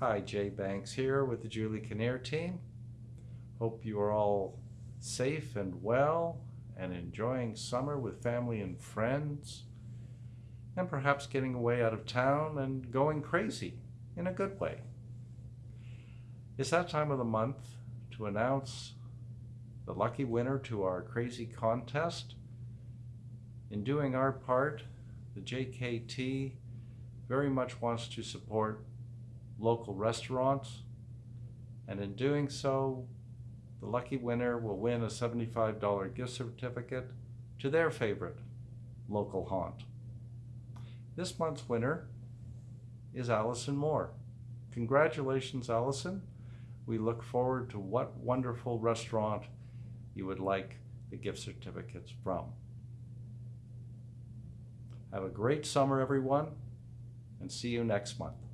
Hi, Jay Banks here with the Julie Kinnear team. Hope you are all safe and well and enjoying summer with family and friends and perhaps getting away out of town and going crazy in a good way. It's that time of the month to announce the lucky winner to our crazy contest. In doing our part, the JKT very much wants to support local restaurants and in doing so the lucky winner will win a $75 gift certificate to their favorite local haunt. This month's winner is Allison Moore. Congratulations, Allison. We look forward to what wonderful restaurant you would like the gift certificates from. Have a great summer, everyone, and see you next month.